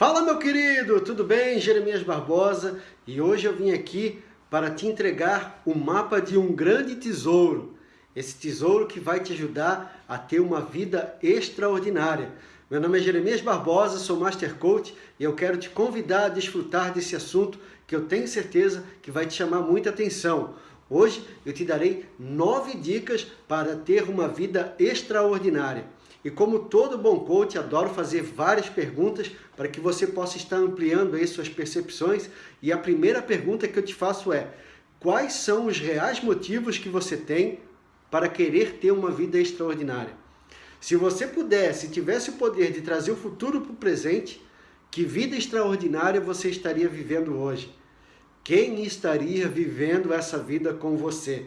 Fala meu querido, tudo bem? Jeremias Barbosa e hoje eu vim aqui para te entregar o mapa de um grande tesouro. Esse tesouro que vai te ajudar a ter uma vida extraordinária. Meu nome é Jeremias Barbosa, sou Master Coach e eu quero te convidar a desfrutar desse assunto que eu tenho certeza que vai te chamar muita atenção. Hoje eu te darei nove dicas para ter uma vida extraordinária. E como todo bom coach, adoro fazer várias perguntas para que você possa estar ampliando aí suas percepções. E a primeira pergunta que eu te faço é, quais são os reais motivos que você tem para querer ter uma vida extraordinária? Se você pudesse, se tivesse o poder de trazer o futuro para o presente, que vida extraordinária você estaria vivendo hoje? Quem estaria vivendo essa vida com você?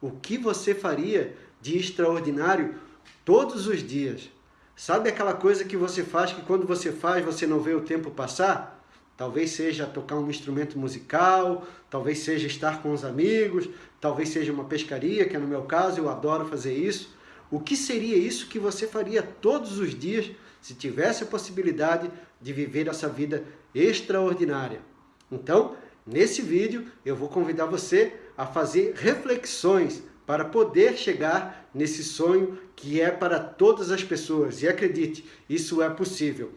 O que você faria de extraordinário todos os dias. Sabe aquela coisa que você faz que quando você faz você não vê o tempo passar? Talvez seja tocar um instrumento musical, talvez seja estar com os amigos, talvez seja uma pescaria, que é no meu caso, eu adoro fazer isso. O que seria isso que você faria todos os dias se tivesse a possibilidade de viver essa vida extraordinária? Então, nesse vídeo, eu vou convidar você a fazer reflexões para poder chegar nesse sonho que é para todas as pessoas. E acredite, isso é possível.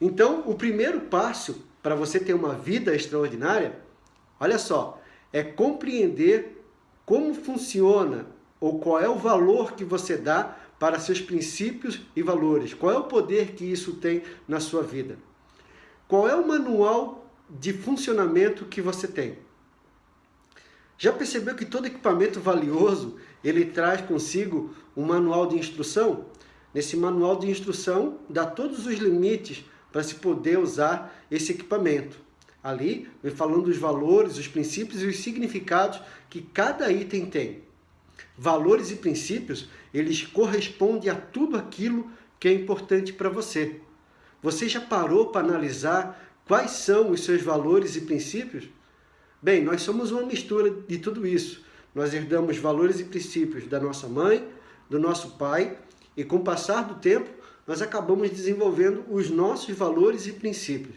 Então, o primeiro passo para você ter uma vida extraordinária, olha só, é compreender como funciona ou qual é o valor que você dá para seus princípios e valores. Qual é o poder que isso tem na sua vida? Qual é o manual de funcionamento que você tem? Já percebeu que todo equipamento valioso, ele traz consigo um manual de instrução? Nesse manual de instrução, dá todos os limites para se poder usar esse equipamento. Ali, vem falando os valores, os princípios e os significados que cada item tem. Valores e princípios, eles correspondem a tudo aquilo que é importante para você. Você já parou para analisar quais são os seus valores e princípios? Bem, nós somos uma mistura de tudo isso. Nós herdamos valores e princípios da nossa mãe, do nosso pai, e com o passar do tempo, nós acabamos desenvolvendo os nossos valores e princípios.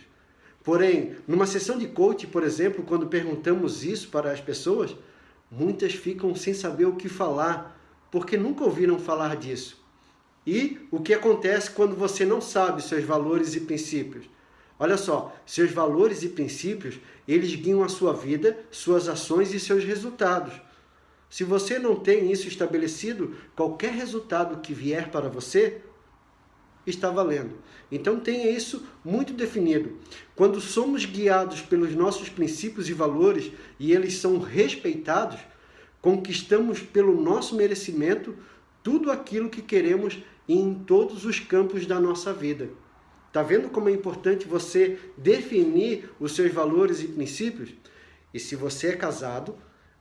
Porém, numa sessão de coaching, por exemplo, quando perguntamos isso para as pessoas, muitas ficam sem saber o que falar, porque nunca ouviram falar disso. E o que acontece quando você não sabe seus valores e princípios? Olha só, seus valores e princípios, eles guiam a sua vida, suas ações e seus resultados. Se você não tem isso estabelecido, qualquer resultado que vier para você está valendo. Então tenha isso muito definido. Quando somos guiados pelos nossos princípios e valores e eles são respeitados, conquistamos pelo nosso merecimento tudo aquilo que queremos em todos os campos da nossa vida. Está vendo como é importante você definir os seus valores e princípios? E se você é casado,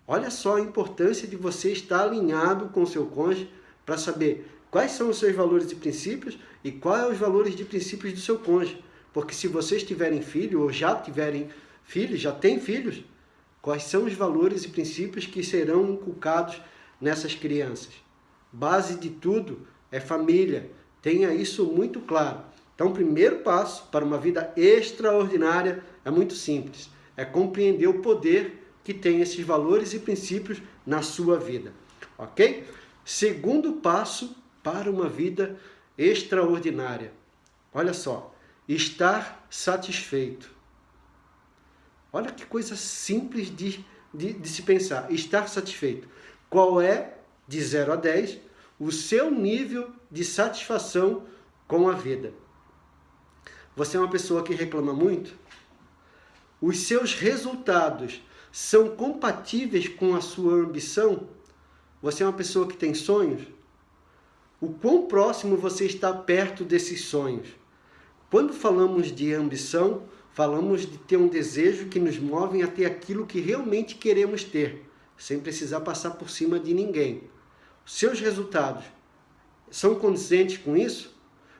olha só a importância de você estar alinhado com o seu cônjuge para saber quais são os seus valores e princípios e quais são os valores e princípios do seu cônjuge. Porque se vocês tiverem filho ou já tiverem filhos, já têm filhos, quais são os valores e princípios que serão inculcados nessas crianças? Base de tudo é família. Tenha isso muito claro. Então, o primeiro passo para uma vida extraordinária é muito simples. É compreender o poder que tem esses valores e princípios na sua vida. Ok? Segundo passo para uma vida extraordinária. Olha só, estar satisfeito. Olha que coisa simples de, de, de se pensar. Estar satisfeito. Qual é, de 0 a 10, o seu nível de satisfação com a vida? Você é uma pessoa que reclama muito? Os seus resultados são compatíveis com a sua ambição? Você é uma pessoa que tem sonhos? O quão próximo você está perto desses sonhos? Quando falamos de ambição, falamos de ter um desejo que nos move a ter aquilo que realmente queremos ter, sem precisar passar por cima de ninguém. Seus resultados são condizentes com isso?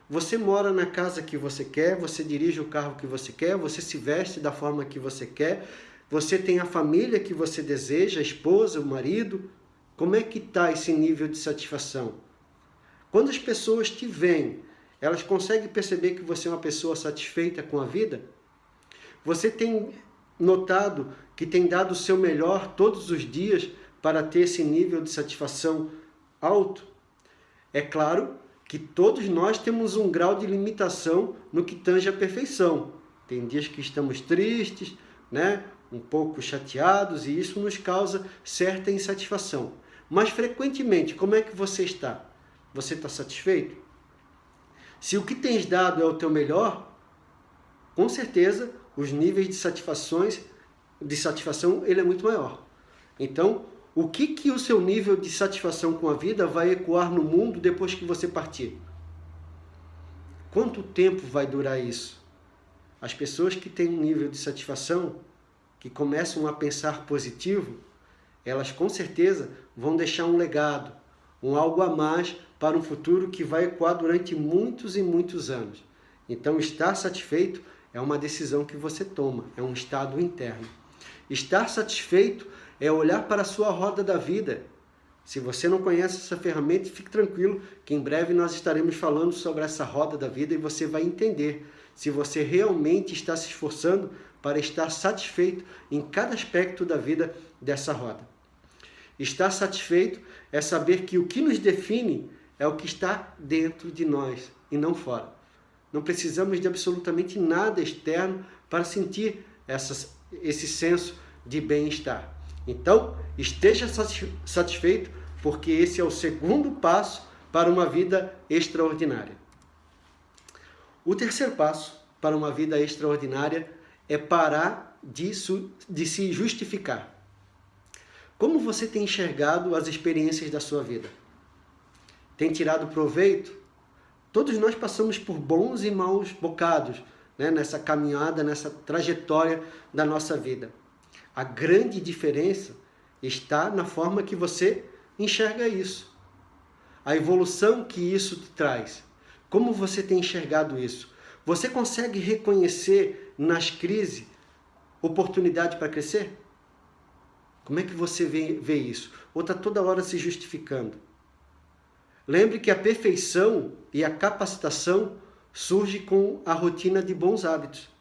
Você mora na casa que você quer, você dirige o carro que você quer, você se veste da forma que você quer, você tem a família que você deseja, a esposa, o marido. Como é que está esse nível de satisfação? Quando as pessoas te veem, Elas conseguem perceber que você é uma pessoa satisfeita com a vida? Você tem notado que tem dado o seu melhor todos os dias para ter esse nível de satisfação alto? É claro que todos nós temos um grau de limitação no que tange a perfeição. Tem dias que estamos tristes, né? um pouco chateados e isso nos causa certa insatisfação. Mas frequentemente, como é que você está? Você está satisfeito? Se o que tens dado é o teu melhor, com certeza os níveis de satisfações de satisfação ele é muito maior. Então, o que que o seu nível de satisfação com a vida vai ecoar no mundo depois que você partir? Quanto tempo vai durar isso? As pessoas que têm um nível de satisfação, que começam a pensar positivo, elas com certeza vão deixar um legado, um algo a mais para um futuro que vai ecoar durante muitos e muitos anos. Então, estar satisfeito é uma decisão que você toma, é um estado interno. Estar satisfeito é olhar para a sua roda da vida. Se você não conhece essa ferramenta, fique tranquilo que em breve nós estaremos falando sobre essa roda da vida e você vai entender se você realmente está se esforçando para estar satisfeito em cada aspecto da vida dessa roda. Estar satisfeito é saber que o que nos define é o que está dentro de nós e não fora. Não precisamos de absolutamente nada externo para sentir essas, esse senso de bem-estar. Então, esteja satisfeito, porque esse é o segundo passo para uma vida extraordinária. O terceiro passo para uma vida extraordinária é parar de, de se justificar. Como você tem enxergado as experiências da sua vida? Tem tirado proveito Todos nós passamos por bons e maus bocados né, nessa caminhada, nessa trajetória da nossa vida. A grande diferença está na forma que você enxerga isso. A evolução que isso te traz. Como você tem enxergado isso? Você consegue reconhecer nas crises oportunidade para crescer? Como é que você vê, vê isso? Ou está toda hora se justificando? Lembre que a perfeição e a capacitação surge com a rotina de bons hábitos.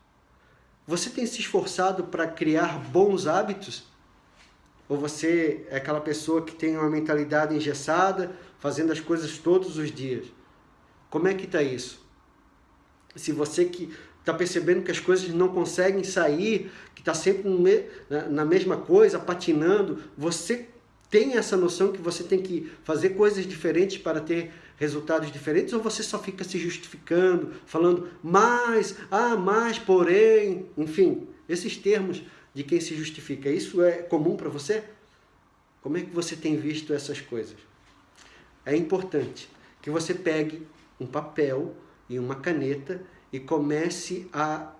Você tem se esforçado para criar bons hábitos? Ou você é aquela pessoa que tem uma mentalidade engessada, fazendo as coisas todos os dias? Como é que está isso? Se você que está percebendo que as coisas não conseguem sair, que está sempre na mesma coisa, patinando, você tem essa noção que você tem que fazer coisas diferentes para ter resultados diferentes ou você só fica se justificando, falando mais, ah, mais, porém, enfim, esses termos de quem se justifica, isso é comum para você? Como é que você tem visto essas coisas? É importante que você pegue um papel e uma caneta e comece a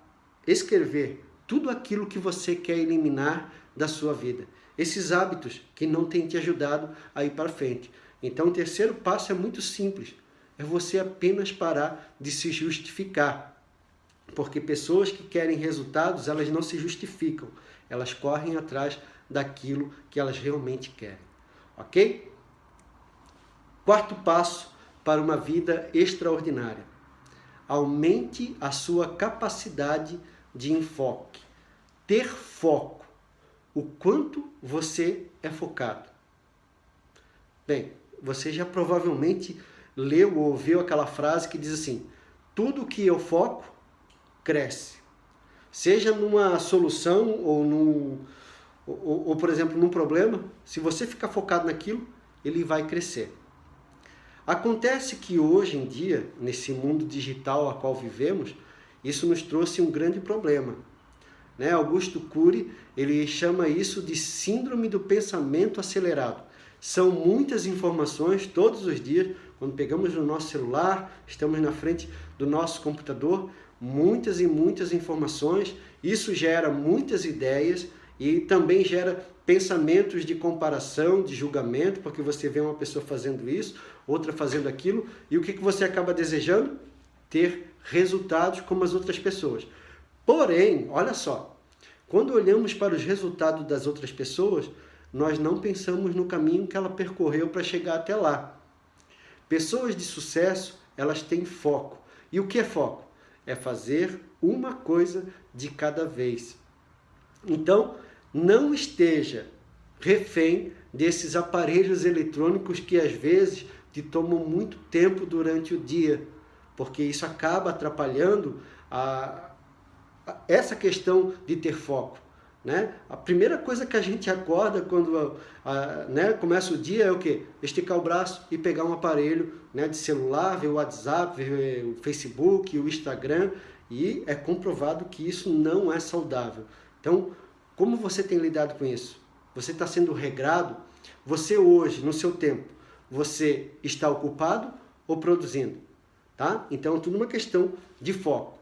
escrever tudo aquilo que você quer eliminar da sua vida esses hábitos que não têm te ajudado a ir para frente. Então, o terceiro passo é muito simples. É você apenas parar de se justificar. Porque pessoas que querem resultados, elas não se justificam. Elas correm atrás daquilo que elas realmente querem. Ok? Quarto passo para uma vida extraordinária. Aumente a sua capacidade de enfoque. Ter foco o quanto você é focado. Bem, você já provavelmente leu ou ouviu aquela frase que diz assim, tudo que eu foco, cresce. Seja numa solução ou, num, ou, ou, por exemplo, num problema, se você ficar focado naquilo, ele vai crescer. Acontece que hoje em dia, nesse mundo digital a qual vivemos, isso nos trouxe um grande problema. Né? Augusto Cury ele chama isso de síndrome do pensamento acelerado. São muitas informações todos os dias, quando pegamos no nosso celular, estamos na frente do nosso computador, muitas e muitas informações, isso gera muitas ideias e também gera pensamentos de comparação, de julgamento, porque você vê uma pessoa fazendo isso, outra fazendo aquilo, e o que, você acaba desejando? Ter resultados como as outras pessoas. Porém, olha só, quando olhamos para os resultados das outras pessoas, nós não pensamos no caminho que ela percorreu para chegar até lá. Pessoas de sucesso, elas têm foco, E o que é foco? É fazer uma coisa de cada vez. Então, não esteja refém desses aparelhos eletrônicos que às vezes te tomam muito tempo durante o dia, porque isso acaba atrapalhando a, a, essa questão de ter foco. Né? A primeira coisa que a gente acorda quando a, né, começa o dia é o quê? Esticar o braço e pegar um aparelho né, de celular, ver o WhatsApp, ver o Facebook, o Instagram, e é comprovado que isso não é saudável. Então, como você tem lidado com isso? Você está sendo regrado? Você hoje, no seu tempo, você está ocupado ou produzindo? Tá? Então, é tudo uma questão de foco.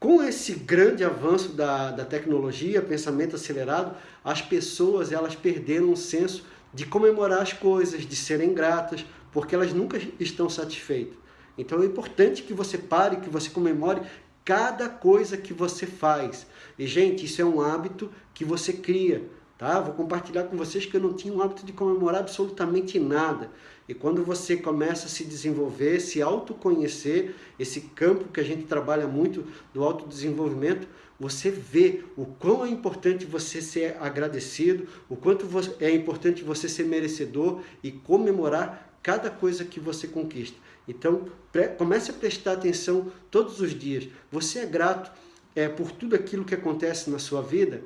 Com esse grande avanço da, da tecnologia, pensamento acelerado, as pessoas elas perderam o senso de comemorar as coisas, de serem gratas, porque elas nunca estão satisfeitas. Então é importante que você pare, que você comemore cada coisa que você faz. E, gente, isso é um hábito que você cria. Tá? Vou compartilhar com vocês que eu não tinha o hábito de comemorar absolutamente nada. E quando você começa a se desenvolver, se autoconhecer, esse campo que a gente trabalha muito do autodesenvolvimento, você vê o quão é importante você ser agradecido, o quanto é importante você ser merecedor e comemorar cada coisa que você conquista. Então, comece a prestar atenção todos os dias. Você é grato é, por tudo aquilo que acontece na sua vida?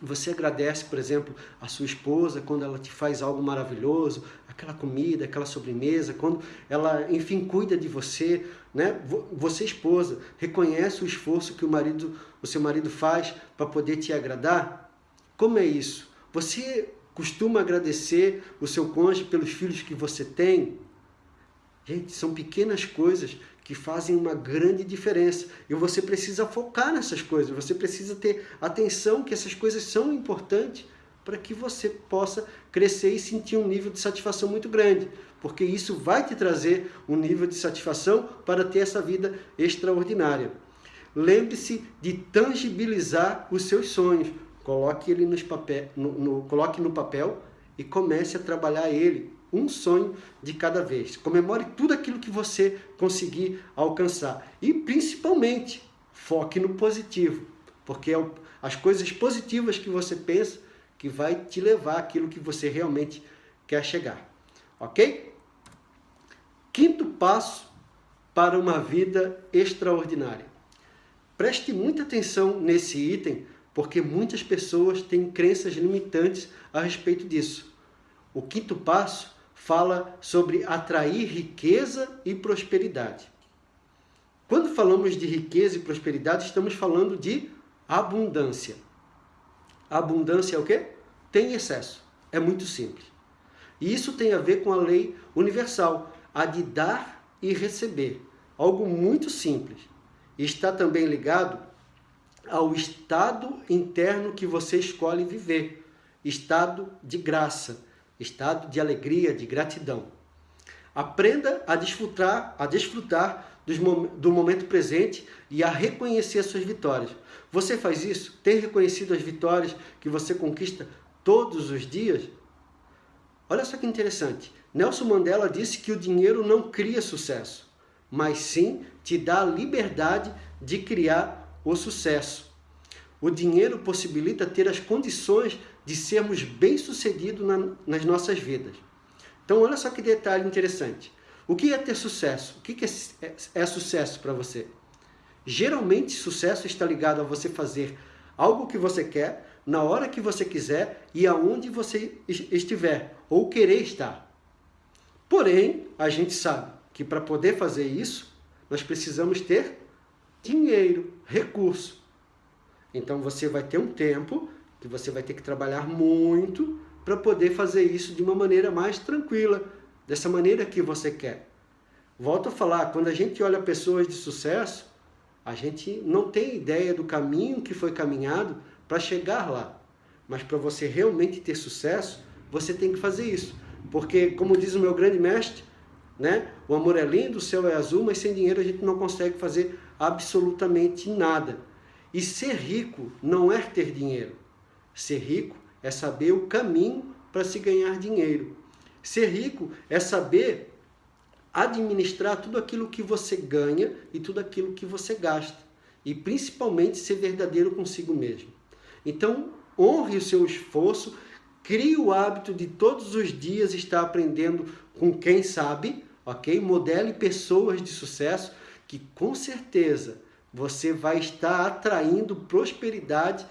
Você agradece, por exemplo, a sua esposa quando ela te faz algo maravilhoso, aquela comida, aquela sobremesa, quando ela, enfim, cuida de você, né? Você esposa, reconhece o esforço que o marido, o seu marido faz para poder te agradar? Como é isso? Você costuma agradecer o seu cônjuge pelos filhos que você tem? Gente, são pequenas coisas que fazem uma grande diferença. E você precisa focar nessas coisas, você precisa ter atenção que essas coisas são importantes para que você possa crescer e sentir um nível de satisfação muito grande, porque isso vai te trazer um nível de satisfação para ter essa vida extraordinária. Lembre-se de tangibilizar os seus sonhos, coloque ele nos papel, no, no, coloque no papel e comece a trabalhar ele um sonho de cada vez. Comemore tudo aquilo que você conseguir alcançar. E principalmente, foque no positivo. Porque é as coisas positivas que você pensa que vai te levar aquilo que você realmente quer chegar. Ok? Quinto passo para uma vida extraordinária. Preste muita atenção nesse item, porque muitas pessoas têm crenças limitantes a respeito disso. O quinto passo fala sobre atrair riqueza e prosperidade. Quando falamos de riqueza e prosperidade, estamos falando de abundância. abundância é o quê? Tem excesso. É muito simples. E isso tem a ver com a lei universal, a de dar e receber. Algo muito simples. Está também ligado ao estado interno que você escolhe viver. Estado de graça estado de alegria, de gratidão. Aprenda a desfrutar, a desfrutar do momento presente e a reconhecer as suas vitórias. Você faz isso? Tem reconhecido as vitórias que você conquista todos os dias? Olha só que interessante. Nelson Mandela disse que o dinheiro não cria sucesso, mas sim te dá a liberdade de criar o sucesso. O dinheiro possibilita ter as condições de sermos bem-sucedidos na, nas nossas vidas. Então, olha só que detalhe interessante. O que é ter sucesso? O que é, é, é sucesso para você? Geralmente, sucesso está ligado a você fazer algo que você quer, na hora que você quiser e aonde você estiver, ou querer estar. Porém, a gente sabe que para poder fazer isso, nós precisamos ter dinheiro, recurso. Então, você vai ter um tempo que você vai ter que trabalhar muito para poder fazer isso de uma maneira mais tranquila, dessa maneira que você quer. Volto a falar, quando a gente olha pessoas de sucesso, a gente não tem ideia do caminho que foi caminhado para chegar lá. Mas para você realmente ter sucesso, você tem que fazer isso. Porque, como diz o meu grande mestre, né? o amor é lindo, o céu é azul, mas sem dinheiro a gente não consegue fazer absolutamente nada. E ser rico não é ter dinheiro. Ser rico é saber o caminho para se ganhar dinheiro. Ser rico é saber administrar tudo aquilo que você ganha e tudo aquilo que você gasta. E principalmente ser verdadeiro consigo mesmo. Então, honre o seu esforço, crie o hábito de todos os dias estar aprendendo com quem sabe, ok? Modele pessoas de sucesso que com certeza você vai estar atraindo prosperidade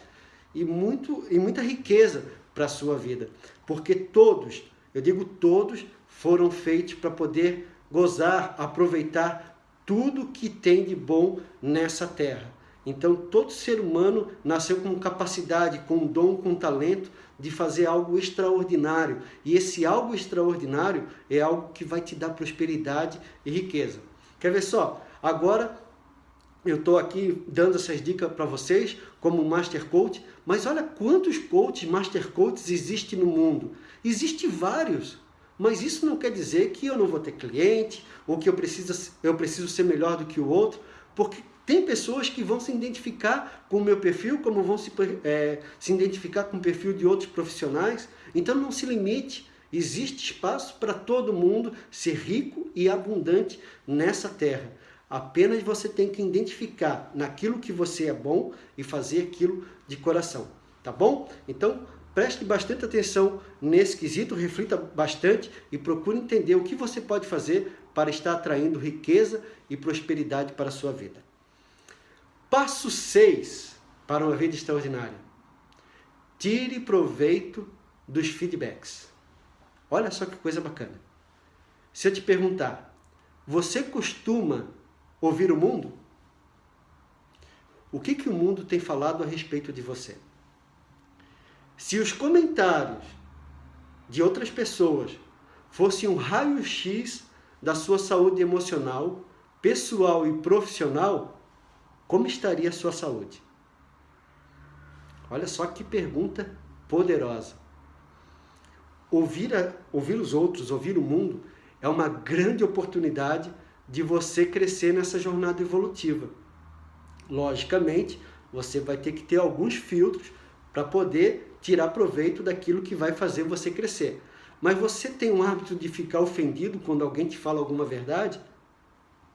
e, muito, e muita riqueza para a sua vida. Porque todos, eu digo todos, foram feitos para poder gozar, aproveitar tudo que tem de bom nessa terra. Então, todo ser humano nasceu com capacidade, com dom, com talento de fazer algo extraordinário. E esse algo extraordinário é algo que vai te dar prosperidade e riqueza. Quer ver só? Agora, eu estou aqui dando essas dicas para vocês como Master Coach, mas olha quantos coaches, Master Coaches existem no mundo. Existem vários. Mas isso não quer dizer que eu não vou ter cliente, ou que eu preciso, eu preciso ser melhor do que o outro, porque tem pessoas que vão se identificar com o meu perfil, como vão se, é, se identificar com o perfil de outros profissionais. Então não se limite, existe espaço para todo mundo ser rico e abundante nessa terra. Apenas você tem que identificar naquilo que você é bom e fazer aquilo de coração, tá bom? Então, Preste bastante atenção nesse quesito, reflita bastante e procure entender o que você pode fazer para estar atraindo riqueza e prosperidade para a sua vida. Passo 6 para uma vida extraordinária. Tire proveito dos feedbacks. Olha só que coisa bacana. Se eu te perguntar, você costuma ouvir o mundo? O que, que o mundo tem falado a respeito de você? Se os comentários de outras pessoas fossem um raio-x da sua saúde emocional, pessoal e profissional, como estaria a sua saúde? Olha só que pergunta poderosa. Ouvir, a, ouvir os outros, ouvir o mundo, é uma grande oportunidade de você crescer nessa jornada evolutiva. Logicamente, você vai ter que ter alguns filtros para poder tirar proveito daquilo que vai fazer você crescer. Mas você tem um hábito de ficar ofendido quando alguém te fala alguma verdade?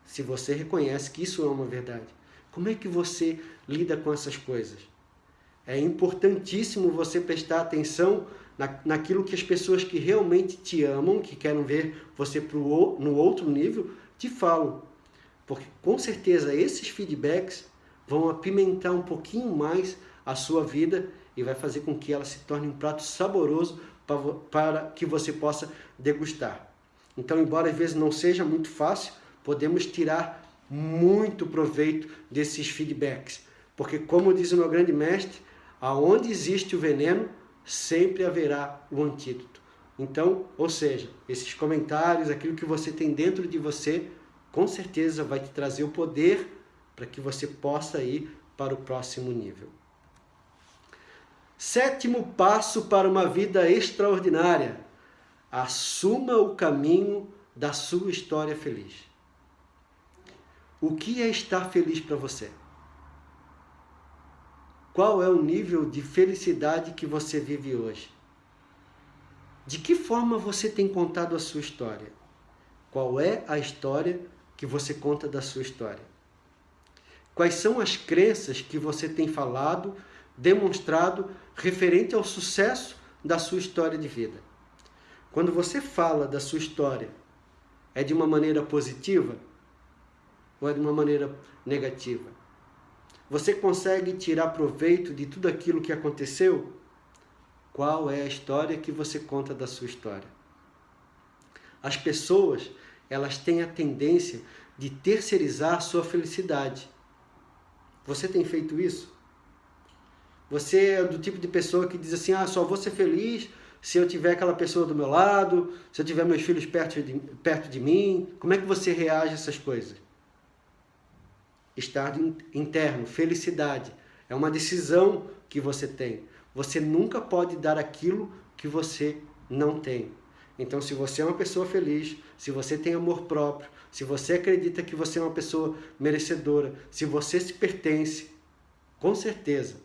Se você reconhece que isso é uma verdade. Como é que você lida com essas coisas? É importantíssimo você prestar atenção na, naquilo que as pessoas que realmente te amam, que querem ver você pro, no outro nível, te falam. Porque com certeza esses feedbacks vão apimentar um pouquinho mais a sua vida e vai fazer com que ela se torne um prato saboroso para, para que você possa degustar. Então, embora às vezes não seja muito fácil, podemos tirar muito proveito desses feedbacks. Porque, como diz o meu grande mestre, aonde existe o veneno, sempre haverá o antídoto. Então, ou seja, esses comentários, aquilo que você tem dentro de você, com certeza vai te trazer o poder para que você possa ir para o próximo nível. Sétimo passo para uma vida extraordinária. Assuma o caminho da sua história feliz. O que é estar feliz para você? Qual é o nível de felicidade que você vive hoje? De que forma você tem contado a sua história? Qual é a história que você conta da sua história? Quais são as crenças que você tem falado demonstrado referente ao sucesso da sua história de vida. Quando você fala da sua história, é de uma maneira positiva ou é de uma maneira negativa? Você consegue tirar proveito de tudo aquilo que aconteceu? Qual é a história que você conta da sua história? As pessoas, elas têm a tendência de terceirizar a sua felicidade. Você tem feito isso? Você é do tipo de pessoa que diz assim, ah, só vou ser feliz se eu tiver aquela pessoa do meu lado, se eu tiver meus filhos perto de, perto de mim. Como é que você reage a essas coisas? Estado interno, felicidade. É uma decisão que você tem. Você nunca pode dar aquilo que você não tem. Então, se você é uma pessoa feliz, se você tem amor próprio, se você acredita que você é uma pessoa merecedora, se você se pertence, com certeza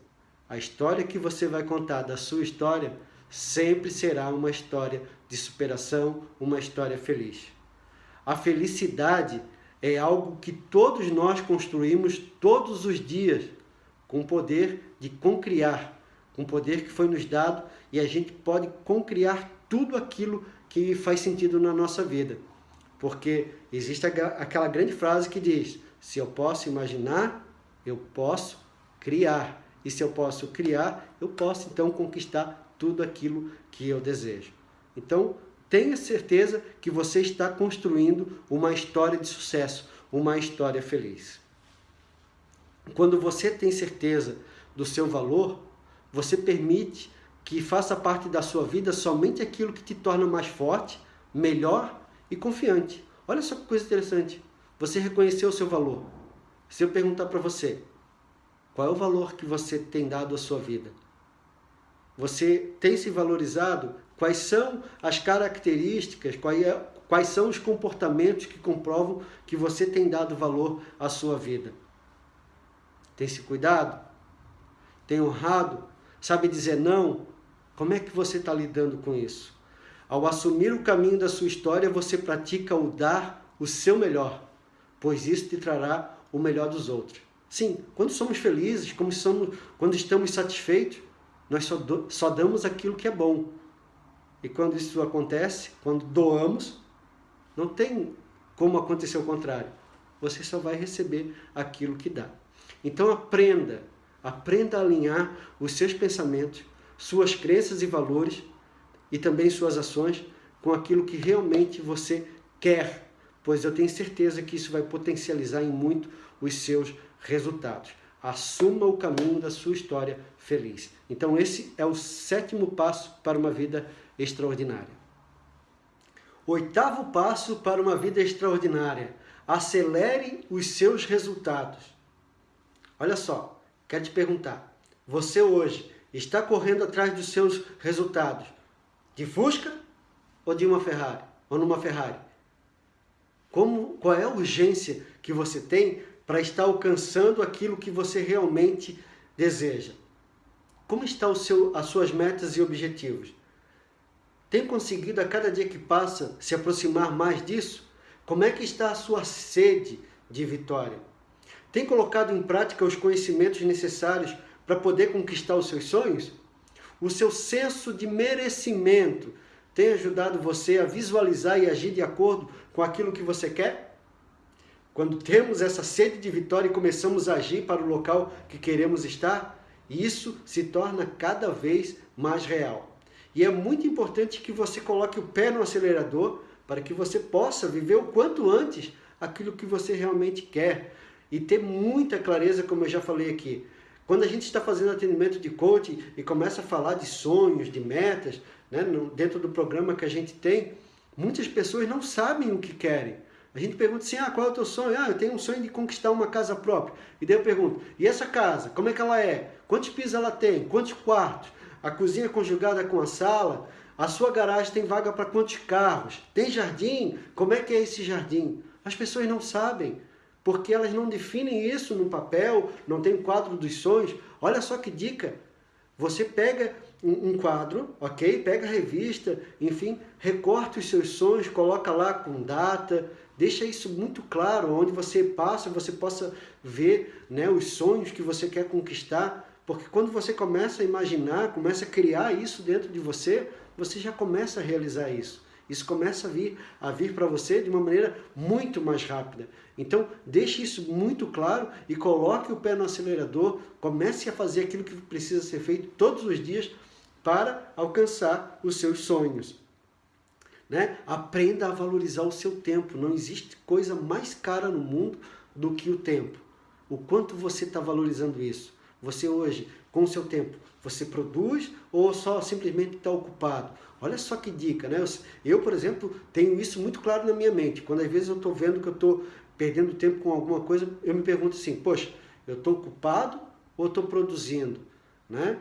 a história que você vai contar da sua história sempre será uma história de superação, uma história feliz. A felicidade é algo que todos nós construímos todos os dias com o poder de concriar, o poder que foi nos dado e a gente pode concriar tudo aquilo que faz sentido na nossa vida. Porque existe aquela grande frase que diz: se eu posso imaginar, eu posso criar. E se eu posso criar, eu posso então conquistar tudo aquilo que eu desejo. Então, tenha certeza que você está construindo uma história de sucesso, uma história feliz. Quando você tem certeza do seu valor, você permite que faça parte da sua vida somente aquilo que te torna mais forte, melhor e confiante. Olha só que coisa interessante. Você reconheceu o seu valor. Se eu perguntar para você, qual é o valor que você tem dado à sua vida? Você tem se valorizado? Quais são as características, é, quais são os comportamentos que comprovam que você tem dado valor à sua vida? Tem se cuidado? Tem honrado? Sabe dizer não? Como é que você está lidando com isso? Ao assumir o caminho da sua história, você pratica o dar o seu melhor, pois isso te trará o melhor dos outros. Sim, quando somos felizes, somos, quando estamos satisfeitos, nós só, do, só damos aquilo que é bom. E quando isso acontece, quando doamos, não tem como acontecer o contrário. Você só vai receber aquilo que dá. Então aprenda, aprenda a alinhar os seus pensamentos, suas crenças e valores e também suas ações com aquilo que realmente você quer, pois eu tenho certeza que isso vai potencializar em muito os seus resultados. Assuma o caminho da sua história feliz. Então esse é o sétimo passo para uma vida extraordinária. Oitavo passo para uma vida extraordinária. Acelere os seus resultados. Olha só, quero te perguntar. Você hoje está correndo atrás dos seus resultados de Fusca ou de uma Ferrari? Ou numa Ferrari? Como, qual é a urgência que você tem para estar alcançando aquilo que você realmente deseja? Como estão as suas metas e objetivos? Tem conseguido a cada dia que passa se aproximar mais disso? Como é que está a sua sede de vitória? Tem colocado em prática os conhecimentos necessários para poder conquistar os seus sonhos? O seu senso de merecimento tem ajudado você a visualizar e agir de acordo com aquilo que você quer? Quando temos essa sede de vitória e começamos a agir para o local que queremos estar, isso se torna cada vez mais real. E é muito importante que você coloque o pé no acelerador para que você possa viver o quanto antes aquilo que você realmente quer e ter muita clareza, como eu já falei aqui. Quando a gente está fazendo atendimento de coaching e começa a falar de sonhos, de metas, né, dentro do programa que a gente tem, muitas pessoas não sabem o que querem. A gente pergunta assim, ah, qual é o teu sonho? Ah, eu tenho um sonho de conquistar uma casa própria. E daí eu pergunto, e essa casa, como é que ela é? Quantos pisos ela tem? Quantos quartos? A cozinha conjugada com a sala? A sua garagem tem vaga para quantos carros? Tem jardim? Como é que é esse jardim? As pessoas não sabem porque elas não definem isso no papel, não tem um quadro dos sonhos. Olha só que dica! Você pega um, um quadro, ok? Pega a revista, enfim, recorta os seus sonhos, coloca lá com data, deixa isso muito claro, onde você passa, você possa ver né, os sonhos que você quer conquistar, porque quando você começa a imaginar, começa a criar isso dentro de você, você já começa a realizar isso. Isso começa a vir, a vir para você de uma maneira muito mais rápida. Então, deixe isso muito claro e coloque o pé no acelerador, comece a fazer aquilo que precisa ser feito todos os dias para alcançar os seus sonhos. Né? Aprenda a valorizar o seu tempo. Não existe coisa mais cara no mundo do que o tempo. O quanto você está valorizando isso? Você hoje, com o seu tempo, você produz ou só simplesmente está ocupado? Olha só que dica, né? Eu, por exemplo, tenho isso muito claro na minha mente. Quando às vezes eu estou vendo que eu estou perdendo tempo com alguma coisa, eu me pergunto assim, poxa, eu estou ocupado ou estou produzindo? Né?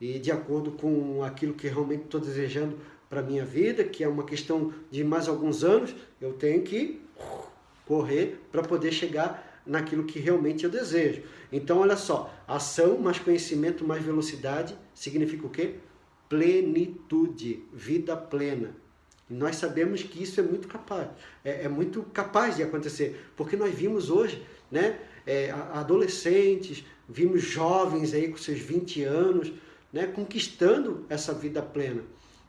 E de acordo com aquilo que realmente estou desejando para a minha vida, que é uma questão de mais alguns anos, eu tenho que correr para poder chegar naquilo que realmente eu desejo. Então, olha só, ação mais conhecimento mais velocidade significa o quê? Plenitude, vida plena. E nós sabemos que isso é muito capaz, é, é muito capaz de acontecer, porque nós vimos hoje, né, é, adolescentes, vimos jovens aí com seus 20 anos, né, conquistando essa vida plena.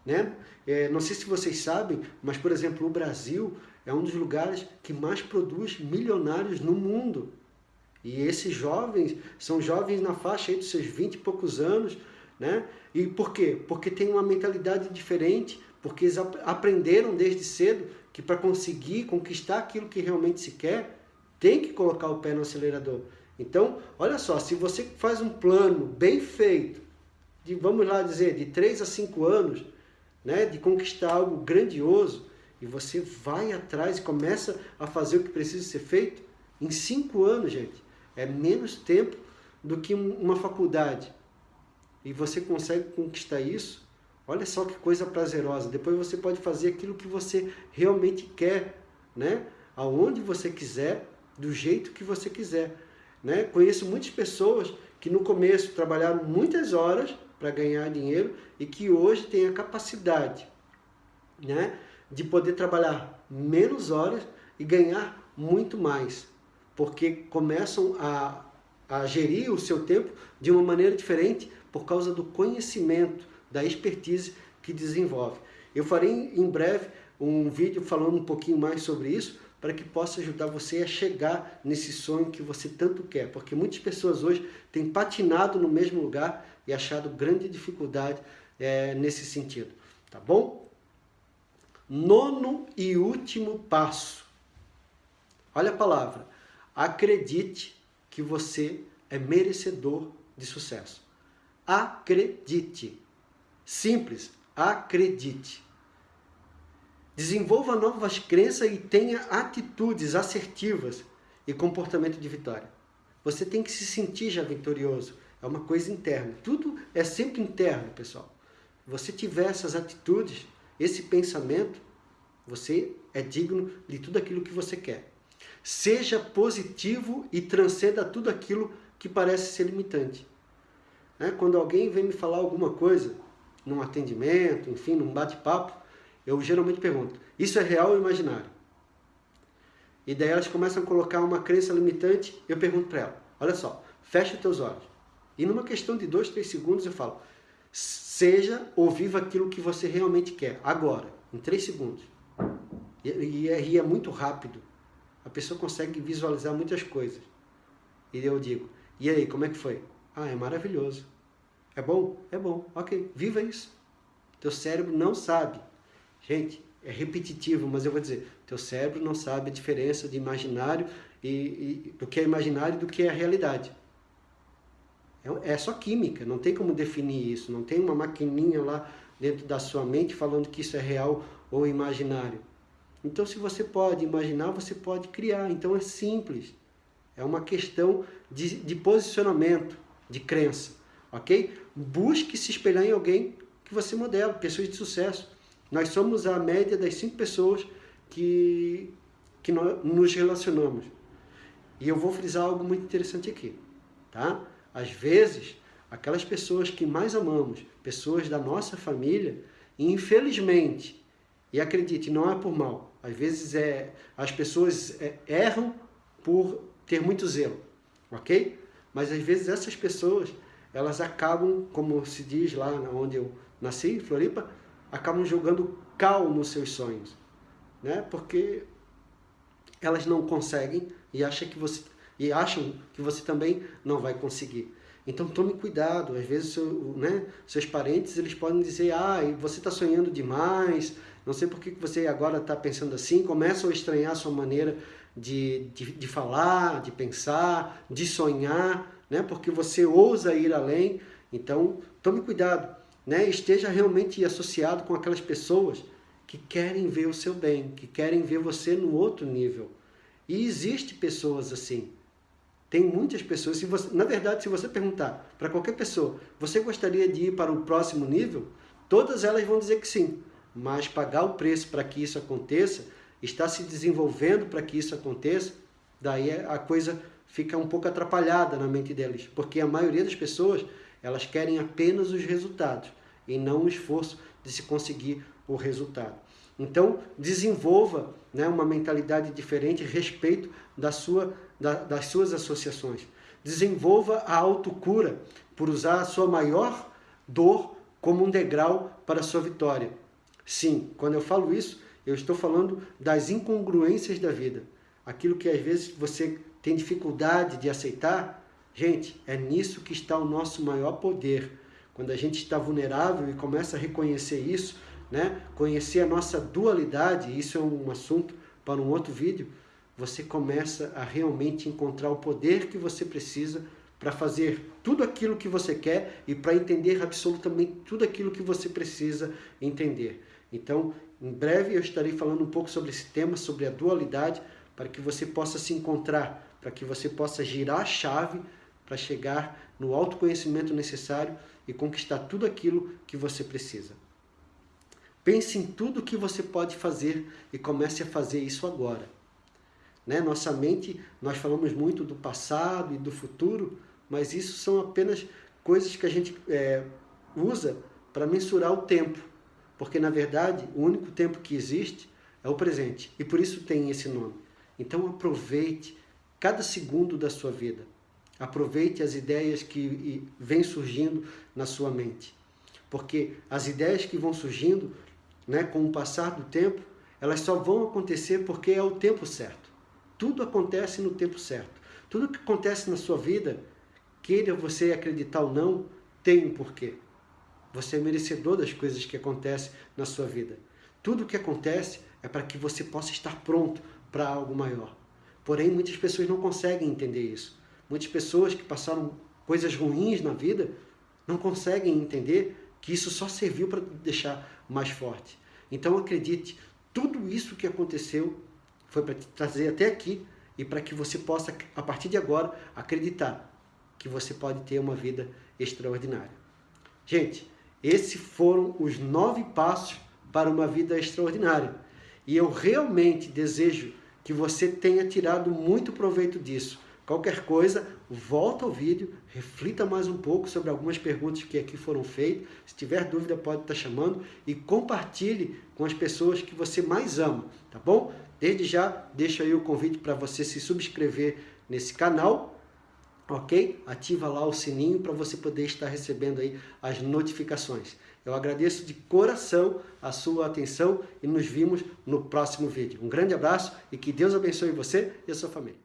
Né? É, não sei se vocês sabem, mas, por exemplo, o Brasil é um dos lugares que mais produz milionários no mundo. E esses jovens são jovens na faixa aí dos seus 20 e poucos anos. Né? E por quê? Porque tem uma mentalidade diferente, porque eles aprenderam desde cedo que para conseguir conquistar aquilo que realmente se quer, tem que colocar o pé no acelerador. Então, olha só, se você faz um plano bem feito, de, vamos lá dizer, de 3 a 5 anos, né, de conquistar algo grandioso, e você vai atrás e começa a fazer o que precisa ser feito, em 5 anos, gente, é menos tempo do que uma faculdade. E você consegue conquistar isso, olha só que coisa prazerosa. Depois você pode fazer aquilo que você realmente quer, né? aonde você quiser, do jeito que você quiser. Né? Conheço muitas pessoas que no começo trabalharam muitas horas para ganhar dinheiro e que hoje têm a capacidade né, de poder trabalhar menos horas e ganhar muito mais, porque começam a, a gerir o seu tempo de uma maneira diferente por causa do conhecimento, da expertise que desenvolve. Eu farei em breve um vídeo falando um pouquinho mais sobre isso, para que possa ajudar você a chegar nesse sonho que você tanto quer. Porque muitas pessoas hoje têm patinado no mesmo lugar e achado grande dificuldade é, nesse sentido. Tá bom? Nono e último passo. Olha a palavra. Acredite que você é merecedor de sucesso. Acredite. Simples. Acredite. Desenvolva novas crenças e tenha atitudes assertivas e comportamento de vitória. Você tem que se sentir já vitorioso. É uma coisa interna. Tudo é sempre interno, pessoal. Você tiver essas atitudes, esse pensamento, você é digno de tudo aquilo que você quer. Seja positivo e transcenda tudo aquilo que parece ser limitante. Né? Quando alguém vem me falar alguma coisa, num atendimento, enfim, num bate-papo, eu geralmente pergunto, isso é real ou imaginário? E daí elas começam a colocar uma crença limitante, eu pergunto para ela, olha só, fecha os teus olhos. E numa questão de dois, três segundos eu falo, seja ou viva aquilo que você realmente quer, agora, em três segundos. E, e, é, e é muito rápido. A pessoa consegue visualizar muitas coisas. E eu digo, e aí, como é que foi? Ah, é maravilhoso. É bom? É bom. Ok, viva isso. Teu cérebro não sabe Gente, é repetitivo, mas eu vou dizer, teu cérebro não sabe a diferença de imaginário e, e do que é imaginário e do que é realidade. É, é só química, não tem como definir isso, não tem uma maquininha lá dentro da sua mente falando que isso é real ou imaginário. Então, se você pode imaginar, você pode criar. Então, é simples. É uma questão de, de posicionamento, de crença, ok? Busque se espelhar em alguém que você modela, pessoas de sucesso. Nós somos a média das cinco pessoas que, que nos relacionamos. E eu vou frisar algo muito interessante aqui. Tá? Às vezes, aquelas pessoas que mais amamos, pessoas da nossa família, infelizmente, e acredite, não é por mal, às vezes é, as pessoas é, erram por ter muito zelo, ok? Mas às vezes essas pessoas, elas acabam, como se diz lá onde eu nasci, Floripa, acabam jogando cal nos seus sonhos, né? Porque elas não conseguem e acham que você e acham que você também não vai conseguir. Então tome cuidado, às vezes seu, né, seus parentes eles podem dizer, ah, você está sonhando demais, não sei por que você agora está pensando assim, começam a estranhar a sua maneira de, de, de falar, de pensar, de sonhar, né, porque você ousa ir além, então tome cuidado né, esteja realmente associado com aquelas pessoas que querem ver o seu bem, que querem ver você no outro nível. E existe pessoas assim. Tem muitas pessoas, se você, na verdade, se você perguntar para qualquer pessoa, você gostaria de ir para o próximo nível? Todas elas vão dizer que sim. Mas pagar o preço para que isso aconteça, está se desenvolvendo para que isso aconteça, daí a coisa fica um pouco atrapalhada na mente deles. Porque a maioria das pessoas, elas querem apenas os resultados e não o esforço de se conseguir o resultado. Então, desenvolva né, uma mentalidade diferente a respeito da sua, da, das suas associações. Desenvolva a autocura por usar a sua maior dor como um degrau para a sua vitória. Sim, quando eu falo isso, eu estou falando das incongruências da vida. Aquilo que às vezes você tem dificuldade de aceitar, gente, é nisso que está o nosso maior poder. Quando a gente está vulnerável e começa a reconhecer isso, né? conhecer a nossa dualidade, isso é um assunto para um outro vídeo, você começa a realmente encontrar o poder que você precisa para fazer tudo aquilo que você quer e para entender absolutamente tudo aquilo que você precisa entender. Então, em breve eu estarei falando um pouco sobre esse tema, sobre a dualidade, para que você possa se encontrar, para que você possa girar a chave para chegar no autoconhecimento necessário e conquistar tudo aquilo que você precisa. Pense em tudo que você pode fazer e comece a fazer isso agora. Né? Nossa mente, nós falamos muito do passado e do futuro, mas isso são apenas coisas que a gente é, usa para mensurar o tempo. Porque, na verdade, o único tempo que existe é o presente. E por isso tem esse nome. Então aproveite cada segundo da sua vida. Aproveite as ideias que vêm surgindo na sua mente. Porque as ideias que vão surgindo né, com o passar do tempo, elas só vão acontecer porque é o tempo certo. Tudo acontece no tempo certo. Tudo que acontece na sua vida, queira você acreditar ou não, tem um porquê. Você é merecedor das coisas que acontecem na sua vida. Tudo que acontece é para que você possa estar pronto para algo maior. Porém, muitas pessoas não conseguem entender isso. Muitas pessoas que passaram coisas ruins na vida não conseguem entender que isso só serviu para deixar mais forte. Então acredite, tudo isso que aconteceu foi para te trazer até aqui e para que você possa, a partir de agora, acreditar que você pode ter uma vida extraordinária. Gente, esses foram os nove passos para uma vida extraordinária. E eu realmente desejo que você tenha tirado muito proveito disso. Qualquer coisa, volta ao vídeo, reflita mais um pouco sobre algumas perguntas que aqui foram feitas. Se tiver dúvida, pode estar chamando e compartilhe com as pessoas que você mais ama, tá bom? Desde já, deixo aí o convite para você se subscrever nesse canal, ok? Ativa lá o sininho para você poder estar recebendo aí as notificações. Eu agradeço de coração a sua atenção e nos vimos no próximo vídeo. Um grande abraço e que Deus abençoe você e a sua família.